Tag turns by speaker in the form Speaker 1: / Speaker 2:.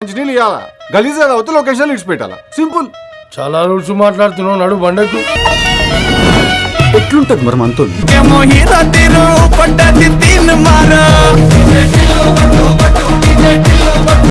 Speaker 1: మంచినీళ్ళు ఇవ్వాలా అవుతే లొకేషన్ ఇడిచి సింపుల్
Speaker 2: చాలా రూల్స్ మాట్లాడుతున్నావు నడు బండకు
Speaker 1: ఎట్లుంటది మరి మనతో